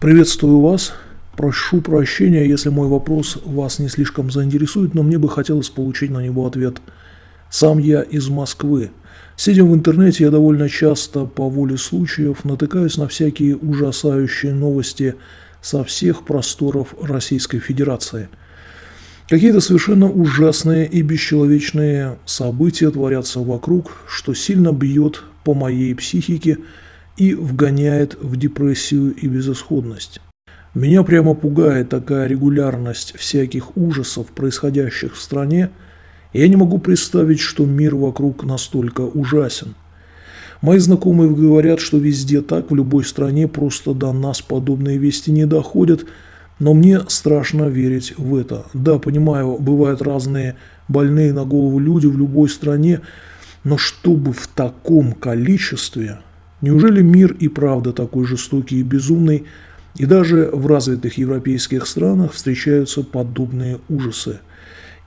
Приветствую вас. Прошу прощения, если мой вопрос вас не слишком заинтересует, но мне бы хотелось получить на него ответ. Сам я из Москвы. Сидя в интернете, я довольно часто по воле случаев натыкаюсь на всякие ужасающие новости со всех просторов Российской Федерации. Какие-то совершенно ужасные и бесчеловечные события творятся вокруг, что сильно бьет по моей психике и вгоняет в депрессию и безысходность. Меня прямо пугает такая регулярность всяких ужасов, происходящих в стране, я не могу представить, что мир вокруг настолько ужасен. Мои знакомые говорят, что везде так, в любой стране, просто до нас подобные вести не доходят, но мне страшно верить в это. Да, понимаю, бывают разные больные на голову люди в любой стране, но чтобы в таком количестве, неужели мир и правда такой жестокий и безумный, и даже в развитых европейских странах встречаются подобные ужасы?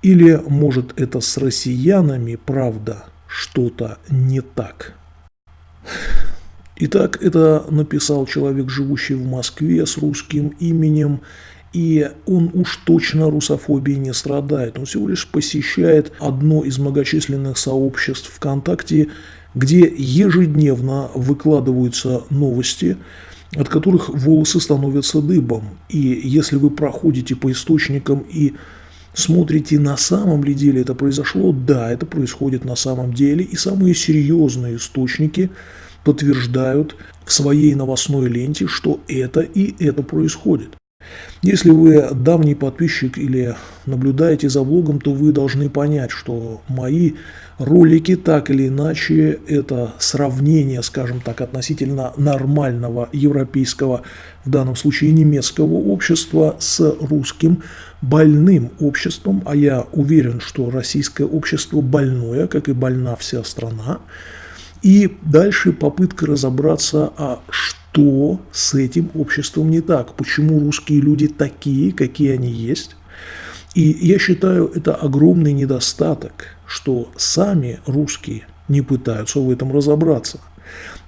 Или, может, это с россиянами, правда, что-то не так? Итак, это написал человек, живущий в Москве с русским именем, и он уж точно русофобией не страдает. Он всего лишь посещает одно из многочисленных сообществ ВКонтакте, где ежедневно выкладываются новости, от которых волосы становятся дыбом. И если вы проходите по источникам и смотрите, на самом ли деле это произошло, да, это происходит на самом деле, и самые серьезные источники подтверждают в своей новостной ленте, что это и это происходит. Если вы давний подписчик или наблюдаете за блогом, то вы должны понять, что мои ролики так или иначе это сравнение, скажем так, относительно нормального европейского, в данном случае немецкого общества с русским больным обществом, а я уверен, что российское общество больное, как и больна вся страна, и дальше попытка разобраться, а что с этим обществом не так, почему русские люди такие, какие они есть. И я считаю, это огромный недостаток, что сами русские не пытаются в этом разобраться.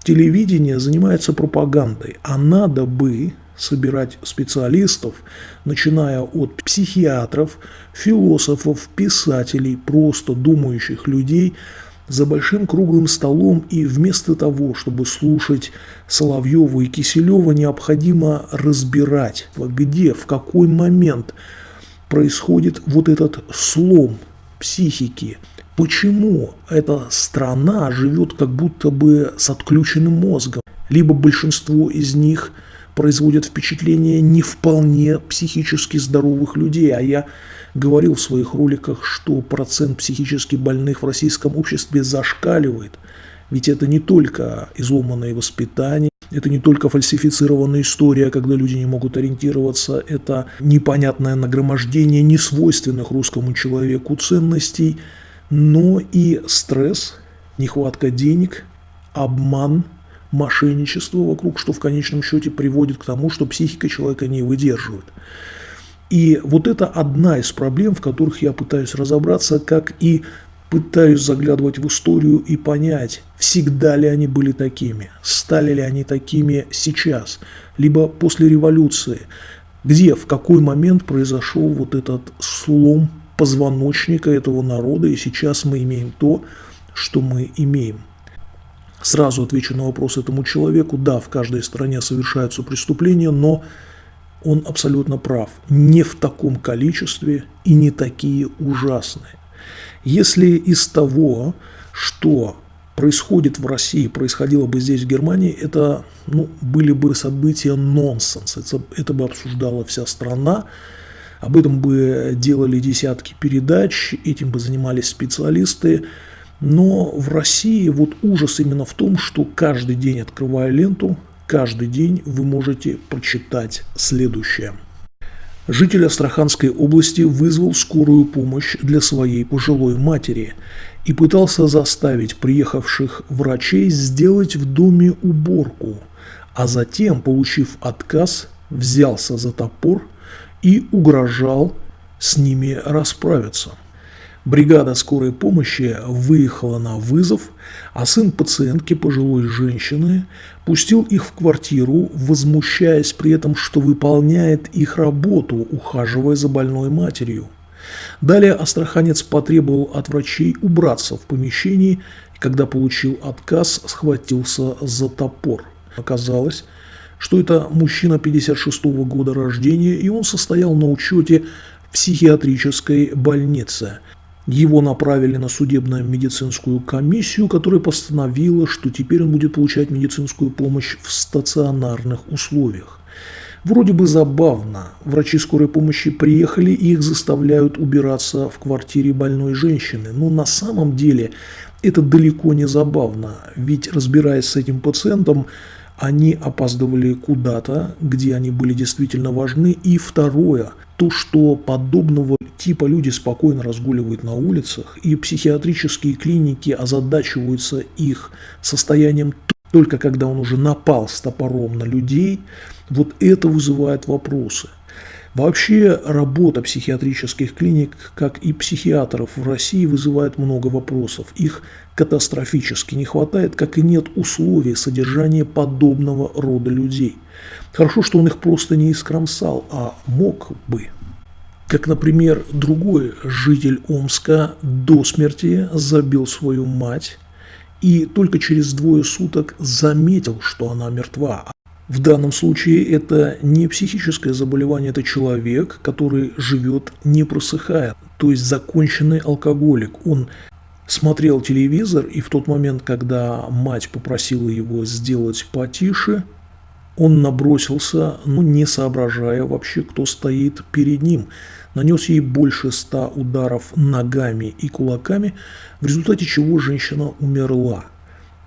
Телевидение занимается пропагандой, а надо бы собирать специалистов, начиная от психиатров, философов, писателей, просто думающих людей – за большим круглым столом, и вместо того, чтобы слушать Соловьева и Киселева, необходимо разбирать, где, в какой момент происходит вот этот слом психики. Почему эта страна живет как будто бы с отключенным мозгом? Либо большинство из них производят впечатление не вполне психически здоровых людей, а я говорил в своих роликах, что процент психически больных в российском обществе зашкаливает. Ведь это не только изломанное воспитание, это не только фальсифицированная история, когда люди не могут ориентироваться, это непонятное нагромождение несвойственных русскому человеку ценностей, но и стресс, нехватка денег, обман, мошенничество вокруг, что в конечном счете приводит к тому, что психика человека не выдерживает. И вот это одна из проблем, в которых я пытаюсь разобраться, как и пытаюсь заглядывать в историю и понять, всегда ли они были такими, стали ли они такими сейчас, либо после революции, где, в какой момент произошел вот этот слом позвоночника этого народа, и сейчас мы имеем то, что мы имеем. Сразу отвечу на вопрос этому человеку. Да, в каждой стране совершаются преступления, но он абсолютно прав. Не в таком количестве и не такие ужасные. Если из того, что происходит в России, происходило бы здесь, в Германии, это ну, были бы события нонсенс. Это, это бы обсуждала вся страна, об этом бы делали десятки передач, этим бы занимались специалисты. Но в России вот ужас именно в том, что каждый день, открывая ленту, Каждый день вы можете прочитать следующее. Житель Астраханской области вызвал скорую помощь для своей пожилой матери и пытался заставить приехавших врачей сделать в доме уборку, а затем, получив отказ, взялся за топор и угрожал с ними расправиться. Бригада скорой помощи выехала на вызов, а сын пациентки, пожилой женщины, пустил их в квартиру, возмущаясь при этом, что выполняет их работу, ухаживая за больной матерью. Далее астраханец потребовал от врачей убраться в помещении, и когда получил отказ, схватился за топор. Оказалось, что это мужчина 56 -го года рождения, и он состоял на учете в психиатрической больнице. Его направили на судебно-медицинскую комиссию, которая постановила, что теперь он будет получать медицинскую помощь в стационарных условиях. Вроде бы забавно. Врачи скорой помощи приехали и их заставляют убираться в квартире больной женщины. Но на самом деле это далеко не забавно. Ведь разбираясь с этим пациентом, они опаздывали куда-то, где они были действительно важны. И второе, то, что подобного типа люди спокойно разгуливают на улицах, и психиатрические клиники озадачиваются их состоянием только когда он уже напал с топором на людей, вот это вызывает вопросы. Вообще работа психиатрических клиник, как и психиатров в России, вызывает много вопросов. Их катастрофически не хватает, как и нет условий содержания подобного рода людей. Хорошо, что он их просто не искромсал, а мог бы. Как, например, другой житель Омска до смерти забил свою мать и только через двое суток заметил, что она мертва. В данном случае это не психическое заболевание, это человек, который живет не просыхая, то есть законченный алкоголик. Он смотрел телевизор, и в тот момент, когда мать попросила его сделать потише, он набросился, ну, не соображая вообще, кто стоит перед ним. Нанес ей больше ста ударов ногами и кулаками, в результате чего женщина умерла.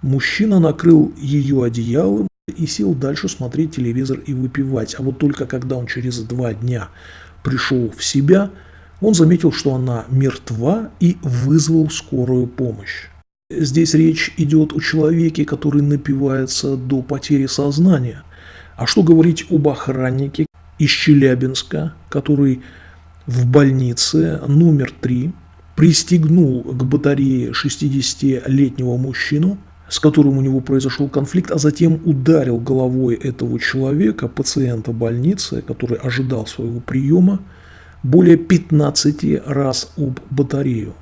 Мужчина накрыл ее одеялом и сел дальше смотреть телевизор и выпивать. А вот только когда он через два дня пришел в себя, он заметил, что она мертва и вызвал скорую помощь. Здесь речь идет о человеке, который напивается до потери сознания. А что говорить об охраннике из Челябинска, который в больнице номер 3 пристегнул к батарее 60-летнего мужчину, с которым у него произошел конфликт, а затем ударил головой этого человека, пациента больницы, который ожидал своего приема, более 15 раз об батарею.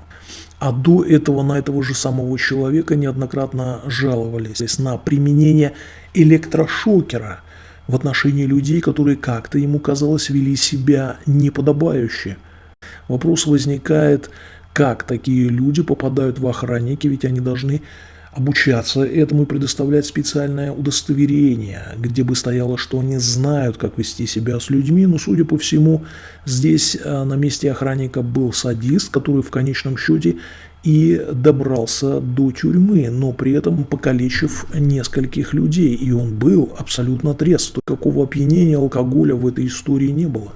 А до этого на этого же самого человека неоднократно жаловались на применение электрошокера в отношении людей, которые как-то ему казалось вели себя неподобающе. Вопрос возникает, как такие люди попадают в охранники, ведь они должны обучаться этому и предоставлять специальное удостоверение, где бы стояло, что они знают, как вести себя с людьми. Но, судя по всему, здесь э, на месте охранника был садист, который в конечном счете и добрался до тюрьмы, но при этом покалечив нескольких людей. И он был абсолютно трезв. Какого опьянения алкоголя в этой истории не было.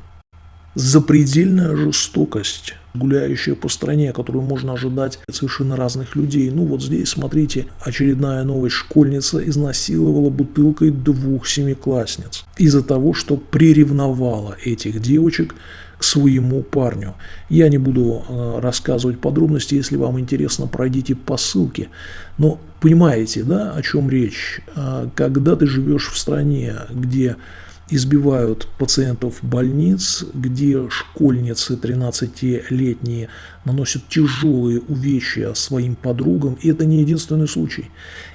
Запредельная жестокость гуляющая по стране, которую можно ожидать от совершенно разных людей. Ну вот здесь, смотрите, очередная новость. Школьница изнасиловала бутылкой двух семиклассниц из-за того, что приревновала этих девочек к своему парню. Я не буду э, рассказывать подробности, если вам интересно, пройдите по ссылке. Но понимаете, да, о чем речь? Э, когда ты живешь в стране, где избивают пациентов больниц, где школьницы 13-летние наносят тяжелые увечья своим подругам. И это не единственный случай.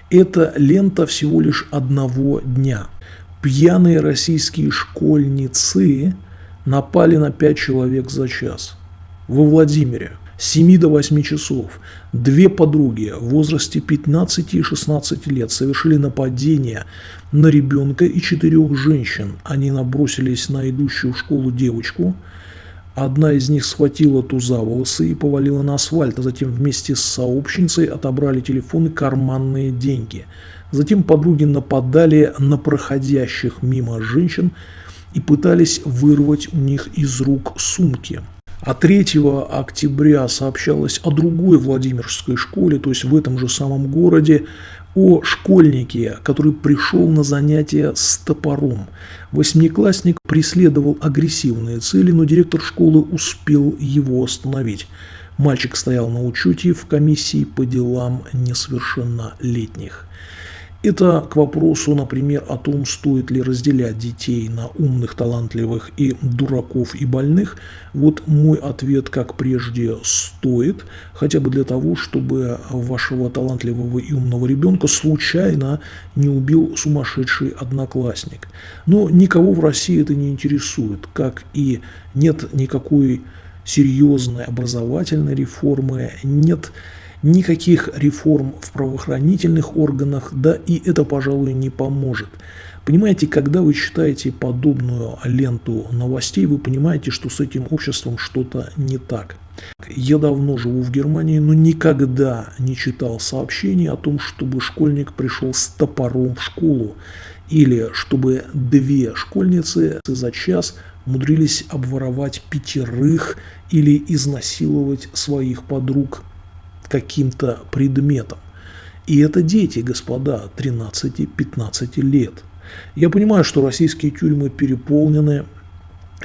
Это лента всего лишь одного дня. Пьяные российские школьницы напали на 5 человек за час. Во Владимире – 7 до 8 часов две подруги в возрасте 15 и 16 лет совершили нападение на ребенка и четырех женщин. Они набросились на идущую в школу девочку. Одна из них схватила ту за волосы и повалила на асфальт, а затем вместе с сообщницей отобрали телефоны карманные деньги. Затем подруги нападали на проходящих мимо женщин и пытались вырвать у них из рук сумки. А 3 октября сообщалось о другой Владимирской школе, то есть в этом же самом городе, о школьнике, который пришел на занятия с топором. Восьмиклассник преследовал агрессивные цели, но директор школы успел его остановить. Мальчик стоял на учете в комиссии по делам несовершеннолетних. Это к вопросу, например, о том, стоит ли разделять детей на умных, талантливых и дураков и больных. Вот мой ответ, как прежде, стоит, хотя бы для того, чтобы вашего талантливого и умного ребенка случайно не убил сумасшедший одноклассник. Но никого в России это не интересует, как и нет никакой серьезной образовательной реформы, нет никаких реформ в правоохранительных органах, да и это, пожалуй, не поможет. Понимаете, когда вы читаете подобную ленту новостей, вы понимаете, что с этим обществом что-то не так. Я давно живу в Германии, но никогда не читал сообщений о том, чтобы школьник пришел с топором в школу, или чтобы две школьницы за час умудрились обворовать пятерых или изнасиловать своих подруг каким-то предметом. И это дети, господа, 13-15 лет. Я понимаю, что российские тюрьмы переполнены,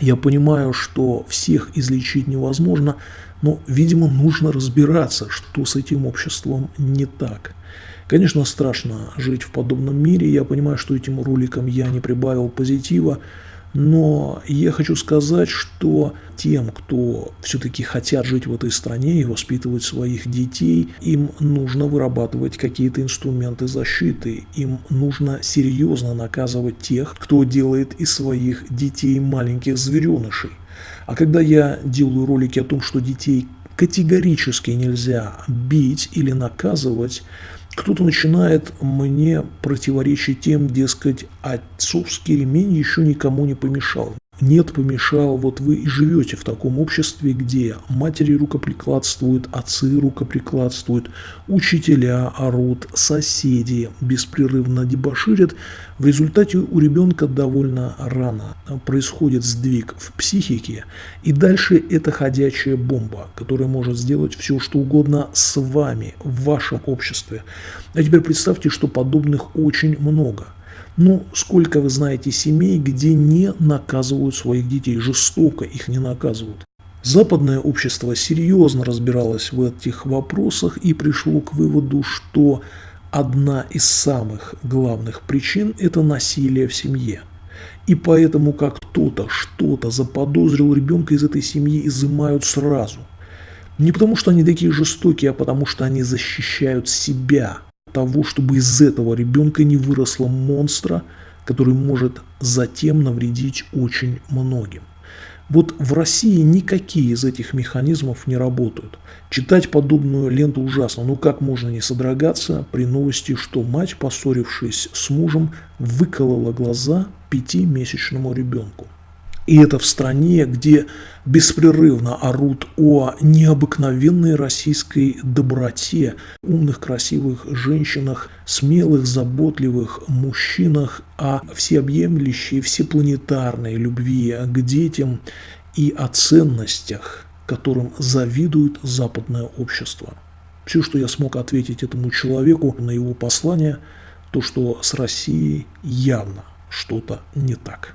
я понимаю, что всех излечить невозможно, но, видимо, нужно разбираться, что с этим обществом не так. Конечно, страшно жить в подобном мире, я понимаю, что этим роликом я не прибавил позитива, но я хочу сказать, что тем, кто все-таки хотят жить в этой стране и воспитывать своих детей, им нужно вырабатывать какие-то инструменты защиты. Им нужно серьезно наказывать тех, кто делает из своих детей маленьких зверенышей. А когда я делаю ролики о том, что детей категорически нельзя бить или наказывать, кто-то начинает мне противоречить тем, дескать, отцовский ремень еще никому не помешал. Нет, помешал, вот вы и живете в таком обществе, где матери рукоприкладствуют, отцы рукоприкладствуют, учителя орут, соседи беспрерывно дебоширят. В результате у ребенка довольно рано происходит сдвиг в психике, и дальше это ходячая бомба, которая может сделать все, что угодно с вами, в вашем обществе. А теперь представьте, что подобных очень много – ну, сколько вы знаете семей, где не наказывают своих детей, жестоко их не наказывают. Западное общество серьезно разбиралось в этих вопросах и пришло к выводу, что одна из самых главных причин – это насилие в семье. И поэтому, как кто-то что-то заподозрил ребенка из этой семьи, изымают сразу. Не потому, что они такие жестокие, а потому, что они защищают себя – того, чтобы из этого ребенка не выросло монстра, который может затем навредить очень многим. Вот в России никакие из этих механизмов не работают. Читать подобную ленту ужасно, но как можно не содрогаться при новости, что мать, поссорившись с мужем, выколола глаза пятимесячному ребенку. И это в стране, где беспрерывно орут о необыкновенной российской доброте, умных, красивых женщинах, смелых, заботливых мужчинах, о всеобъемлющей, всепланетарной любви к детям и о ценностях, которым завидует западное общество. Все, что я смог ответить этому человеку на его послание, то, что с Россией явно что-то не так.